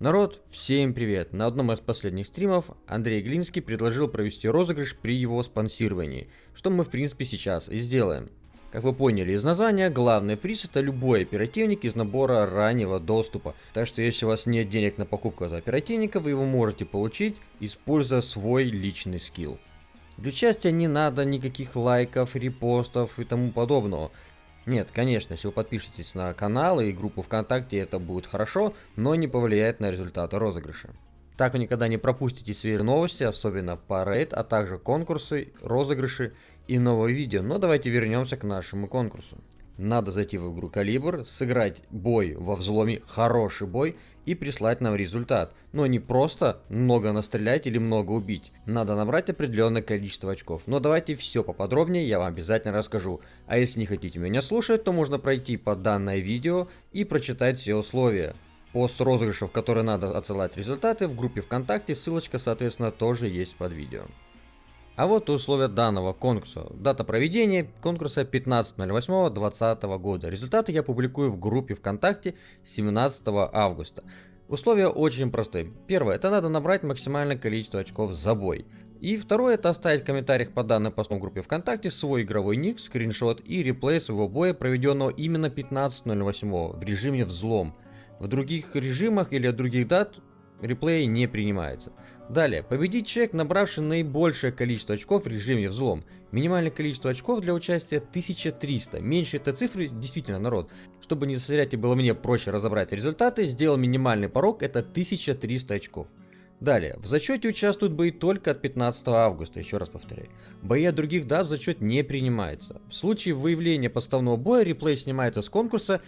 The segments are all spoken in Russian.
Народ, всем привет! На одном из последних стримов Андрей Глинский предложил провести розыгрыш при его спонсировании, что мы в принципе сейчас и сделаем. Как вы поняли из названия, главный приз это любой оперативник из набора раннего доступа. Так что если у вас нет денег на покупку этого оперативника, вы его можете получить, используя свой личный скилл. Для участия не надо никаких лайков, репостов и тому подобного. Нет, конечно, если вы подпишетесь на канал и группу ВКонтакте, это будет хорошо, но не повлияет на результаты розыгрыша. Так вы никогда не пропустите свежие новости, особенно по рейд, а также конкурсы, розыгрыши и новые видео. Но давайте вернемся к нашему конкурсу. Надо зайти в игру Калибр, сыграть бой во взломе, хороший бой и прислать нам результат. Но не просто много настрелять или много убить. Надо набрать определенное количество очков. Но давайте все поподробнее, я вам обязательно расскажу. А если не хотите меня слушать, то можно пройти по данное видео и прочитать все условия. Пост розыгрышев, которые надо отсылать результаты в группе ВКонтакте, ссылочка соответственно тоже есть под видео. А вот условия данного конкурса. Дата проведения конкурса 15.08.2020 года. Результаты я публикую в группе ВКонтакте 17 августа. Условия очень простые. Первое, это надо набрать максимальное количество очков за бой. И второе, это оставить в комментариях по данной посту в группе ВКонтакте свой игровой ник, скриншот и реплей своего боя, проведенного именно 15.08 в режиме взлом. В других режимах или от других дат реплей не принимается. Далее, победить человек, набравший наибольшее количество очков в режиме взлом. Минимальное количество очков для участия 1300. Меньше этой цифры, действительно, народ. Чтобы не засорять и было мне проще разобрать результаты, сделал минимальный порог, это 1300 очков. Далее, в зачете участвуют бои только от 15 августа, еще раз повторяю. Бои от других дат в зачет не принимаются. В случае выявления подставного боя реплей снимается с конкурса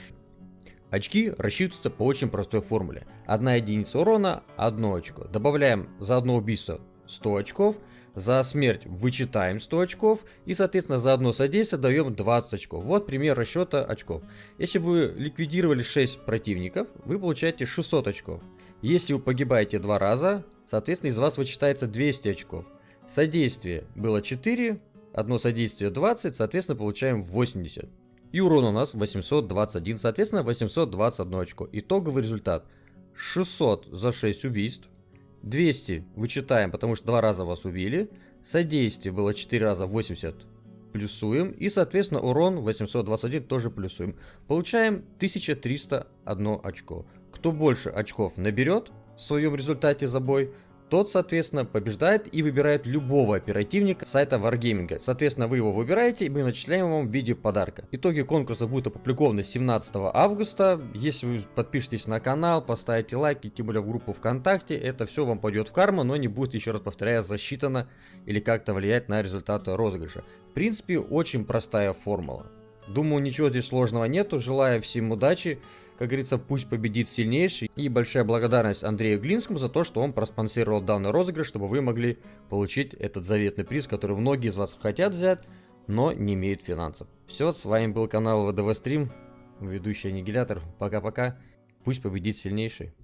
Очки рассчитываются по очень простой формуле. Одна единица урона, одно очко. Добавляем за одно убийство 100 очков, за смерть вычитаем 100 очков и соответственно за одно содействие даем 20 очков. Вот пример расчета очков. Если вы ликвидировали 6 противников, вы получаете 600 очков. Если вы погибаете два раза, соответственно из вас вычитается 200 очков. Содействие было 4, одно содействие 20, соответственно получаем 80. И урон у нас 821, соответственно 821 очко. Итоговый результат 600 за 6 убийств. 200 вычитаем, потому что два раза вас убили. Содействие было 4 раза 80 плюсуем. И соответственно урон 821 тоже плюсуем. Получаем 1301 очко. Кто больше очков наберет в своем результате за бой, тот, соответственно, побеждает и выбирает любого оперативника сайта Wargaming. Соответственно, вы его выбираете, и мы начисляем вам в виде подарка. Итоги конкурса будут опубликованы 17 августа. Если вы подпишетесь на канал, поставите лайки, тем более в группу ВКонтакте, это все вам пойдет в карму, но не будет, еще раз повторяю, засчитано или как-то влиять на результаты розыгрыша. В принципе, очень простая формула. Думаю, ничего здесь сложного нету. Желаю всем удачи. Как говорится, пусть победит сильнейший. И большая благодарность Андрею Глинскому за то, что он проспонсировал данный розыгрыш, чтобы вы могли получить этот заветный приз, который многие из вас хотят взять, но не имеют финансов. Все, с вами был канал ВДВ Стрим, ведущий Аннигилятор. Пока-пока. Пусть победит сильнейший.